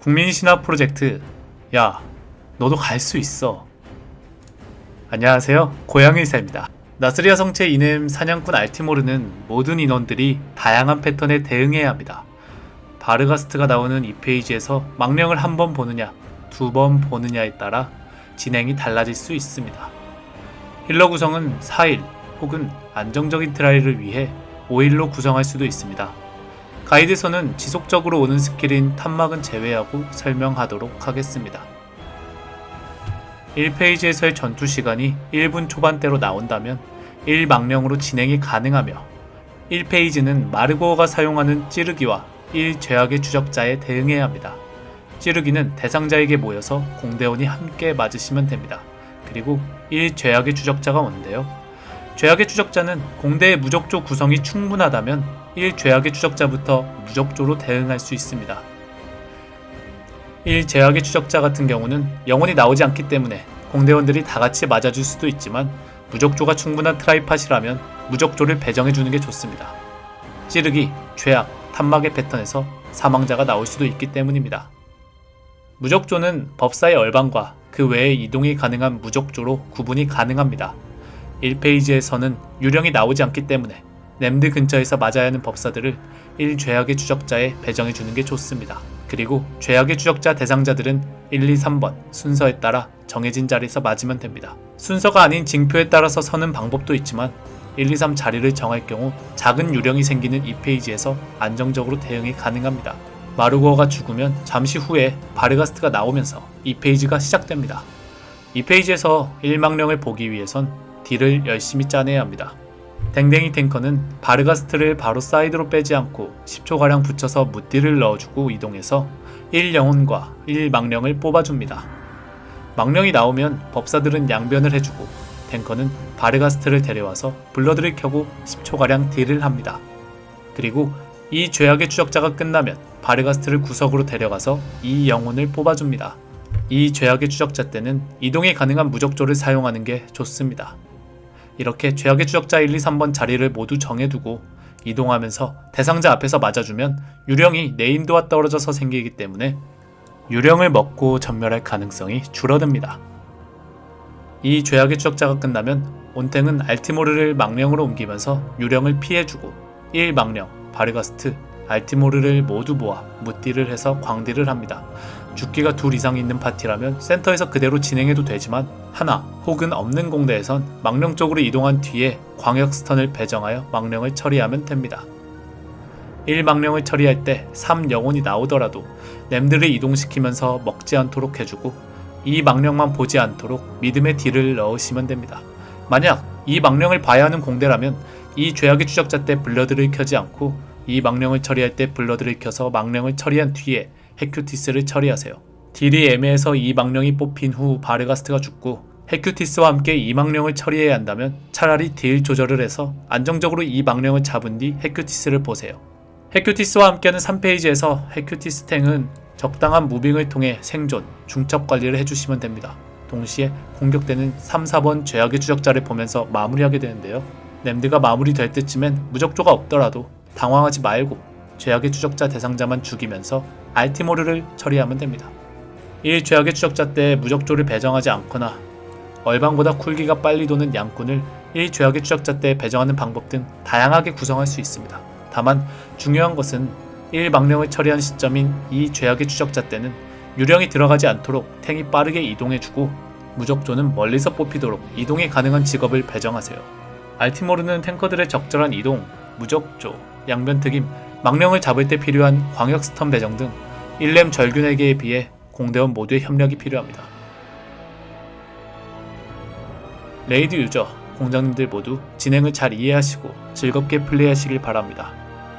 국민신화 프로젝트. 야 너도 갈 수 있어. 안녕하세요. 고양의사입니다. 나스리아 성채 2넴 사냥꾼 알티모르는 모든 인원들이 다양한 패턴에 대응해야 합니다. 바르가스트가 나오는 2 phase에서 망령을 한 번 보느냐 두 번 보느냐에 따라 진행이 달라질 수 있습니다. 힐러 구성은 4 heal 혹은 안정적인 try를 위해 5 heal로 구성할 수도 있습니다 가이드에서는 지속적으로 오는 스킬인 탐막은 제외하고 설명하도록 하겠습니다. 1페이지에서의 전투 시간이 1분 초반대로 나온다면 1망령으로 진행이 가능하며 1페이지는 마르고어가 사용하는 찌르기와 1죄악의 추적자에 대응해야 합니다. 찌르기는 대상자에게 모여서 공대원이 함께 맞으시면 됩니다. 그리고 1죄악의 추적자가 오는데요. 죄악의 추적자는 공대의 무적조 구성이 충분하다면 1 죄악의 추적자부터 무적조로 대응할 수 있습니다. 1 죄악의 추적자 같은 경우는 영혼이 나오지 않기 때문에 공대원들이 다같이 맞아줄 수도 있지만 무적조가 충분한 트라이팟이라면 무적조를 배정해주는 게 좋습니다. 찌르기, 죄악, 탐막의 패턴에서 사망자가 나올 수도 있기 때문입니다. 무적조는 법사의 얼방과 그 외에 이동이 가능한 무적조로 구분이 가능합니다. 1페이지에서는 유령이 나오지 않기 때문에 램드 근처에서 맞아야 하는 법사들을 1죄악의 추적자에 배정해 주는 게 좋습니다. 그리고 죄악의 추적자 대상자들은 1, 2, 3번 순서에 따라 정해진 자리에서 맞으면 됩니다. 순서가 아닌 징표에 따라서 서는 방법도 있지만 1, 2, 3 자리를 정할 경우 작은 유령이 생기는 이 페이지에서 안정적으로 대응이 가능합니다. 마르고어가 죽으면 잠시 후에 바르가스트가 나오면서 이 페이지가 시작됩니다. 2 phase에서 1망령을 보기 위해선 딜을 열심히 짜내야 합니다. 댕댕이 탱커는 바르가스트를 바로 사이드로 빼지 않고 10초가량 붙여서 무띠를 넣어주고 이동해서 1영혼과 1망령을 뽑아줍니다. 망령이 나오면 법사들은 양변을 해주고 탱커는 바르가스트를 데려와서 blood를 켜고 10초가량 딜을 합니다. 그리고 이 죄악의 추적자가 끝나면 바르가스트를 구석으로 데려가서 이 영혼을 뽑아줍니다. 이 죄악의 추적자 때는 이동이 가능한 무적조를 사용하는 게 좋습니다. 이렇게 죄악의 추적자 1, 2, 3번 자리를 모두 정해두고 이동하면서 대상자 앞에서 맞아주면 유령이 네임드와 떨어져서 생기기 때문에 유령을 먹고 전멸할 가능성이 줄어듭니다. 이 죄악의 추적자가 끝나면 온탱은 알티모르를 망령으로 옮기면서 유령을 피해주고 1망령, 바르가스트, 알티모르를 모두 모아 무띠를 해서 광딜을 합니다. 죽기가 둘 이상 있는 파티라면 센터에서 그대로 진행해도 되지만 하나 혹은 없는 공대에선 망령 쪽으로 이동한 뒤에 광역 stun을 배정하여 망령을 처리하면 됩니다. 1망령을 처리할 때 3영혼이 나오더라도 넴드를 이동시키면서 먹지 않도록 해주고 이 망령만 보지 않도록 믿음의 딜을 넣으시면 됩니다. 만약 이 망령을 봐야 하는 공대라면 이 죄악의 추적자 때 blood를 켜지 않고 이 망령을 처리할 때 blood를 켜서 망령을 처리한 뒤에 헤쿠티스를 처리하세요. 딜이 애매해서 이 망령이 뽑힌 후 바르가스트가 죽고 헤쿠티스와 함께 이 망령을 처리해야 한다면 차라리 딜 조절을 해서 안정적으로 이 망령을 잡은 뒤 헤쿠티스를 보세요. 헤쿠티스와 함께하는 3phase에서 헤쿠티스 탱은 적당한 moving을 통해 생존, 중첩 관리를 해주시면 됩니다. 동시에 공격되는 3, 4번 죄악의 추적자를 보면서 마무리하게 되는데요. 램드가 마무리될 때쯤엔 무적조가 없더라도 당황하지 말고 죄악의 추적자 대상자만 죽이면서 알티모르를 처리하면 됩니다. 1 죄악의 추적자 때 무적조를 배정하지 않거나 얼방보다 쿨기가 빨리 도는 양꾼을 1 죄악의 추적자 때 배정하는 방법 등 다양하게 구성할 수 있습니다. 다만 중요한 것은 1 망령을 처리한 시점인 2 죄악의 추적자 때는 유령이 들어가지 않도록 탱이 빠르게 이동해주고 무적조는 멀리서 뽑히도록 이동이 가능한 직업을 배정하세요. 알티모르는 탱커들의 적절한 이동, 무적조, 양변특임, 망령을 잡을 때 필요한 광역 stun 배정 등 1렘 절균에게에 비해 공대원 모두의 협력이 필요합니다. raid 유저, 공장님들 모두 진행을 잘 이해하시고 즐겁게 플레이하시길 바랍니다.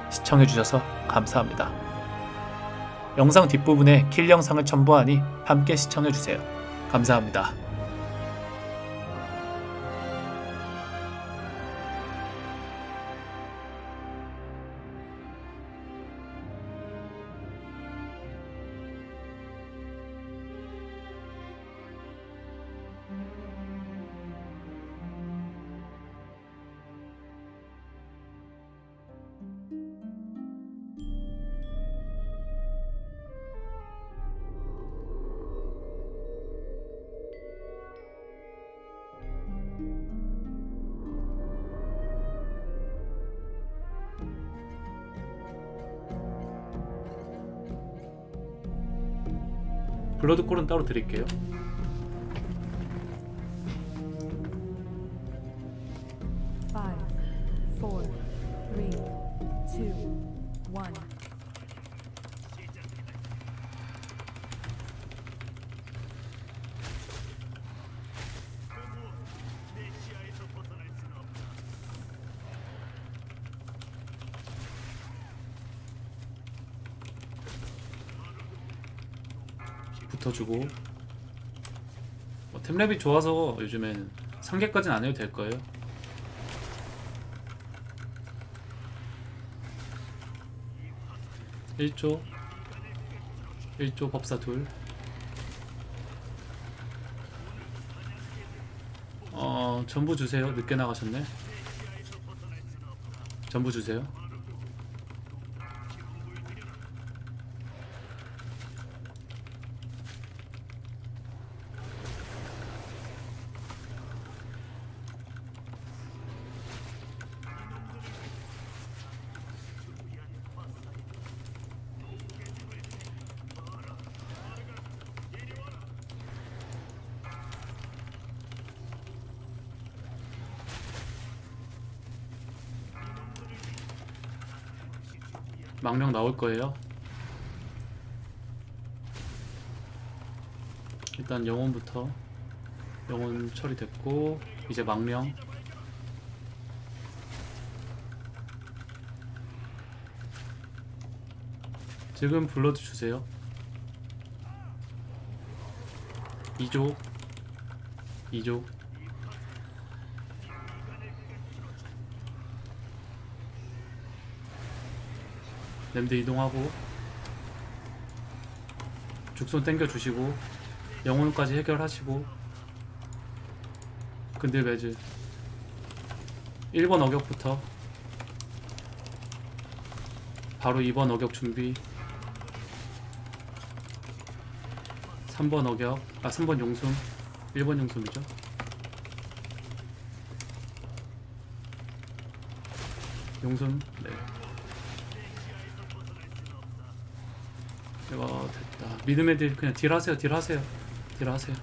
시청해주셔서 감사합니다. 영상 뒷부분에 킬 영상을 첨부하니 함께 시청해주세요. 감사합니다. 블러드콜은 따로 드릴게요. Five, four, three, two, one. 붙어주고 뭐 템랩이 좋아서 요즘엔 3개까지는 안 해도 될 거예요. 1조 1조 법사 둘 어, 전부 주세요. 늦게 나가셨네. 전부 주세요. 망령 나올 거예요. 일단 영혼부터 영혼 처리됐고 이제 망령 지금 블러드 주세요. 2조 2조 램드 이동하고 죽손 땡겨 주시고 영혼까지 해결하시고 근딜 매즈 1번 어격부터 바로 2번 어격 준비. 3번 어격 아 3번 용숨. 1번 용숨이죠. 용숨 네 이거 됐다. 믿음의 딜 그냥 딜 하세요 딜 하세요. 딜 하세요.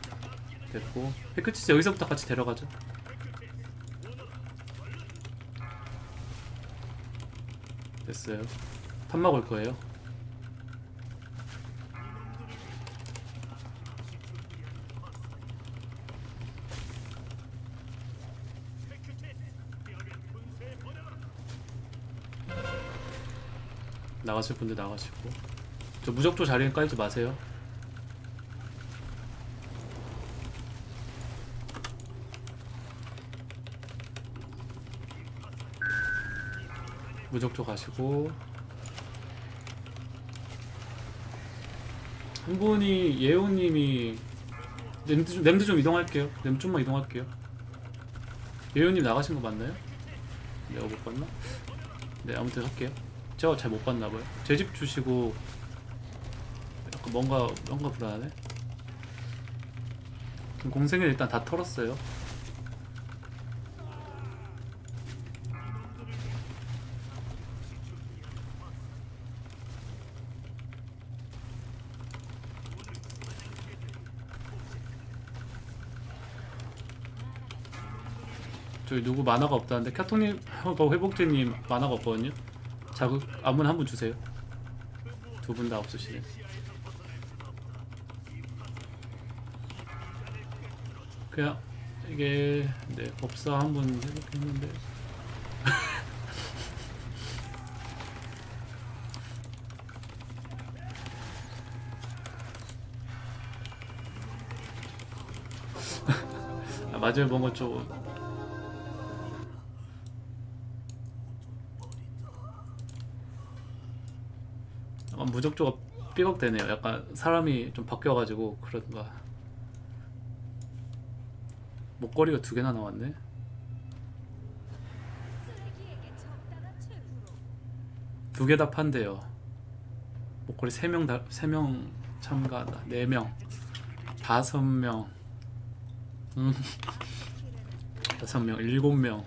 됐고. 헤크치스 여기서부터 같이 데려가죠. 됐어요. 탐막 올 거예요. 나가실 분들 나가시고 저 무적조 자리는 깔지 마세요. 무적조 가시고 한 분이 예호님이 냄드 좀, 냄드 좀 이동할게요. 냄드 좀만 이동할게요. 예호님 나가신 거 맞나요? 내가 못 봤나? 네 아무튼 할게요. 제가 잘 못 봤나 봐요. 제 집 주시고 약간 뭔가 뭔가. 그럼 공생을 일단 다 털었어요. 저기 누구 만화가 없다는데 카톡님, 어, 회복제님 만화가 없거든요. 자극 아무나 한 분 주세요. 두 분 다 없으시네. 그냥 이게 네 법사 한분 해볼겠는데. 아, 맞아요 뭔가 좀 무적조가 삐걱대네요. 약간 사람이 좀 바뀌어가지고 그런가 목걸이가 두 개나 나왔네. 두 개 다 판대요. 목걸이 세 명 다, 세 명 참가다. 네 명, 다섯 명, 음, 다섯 명, 일곱 명.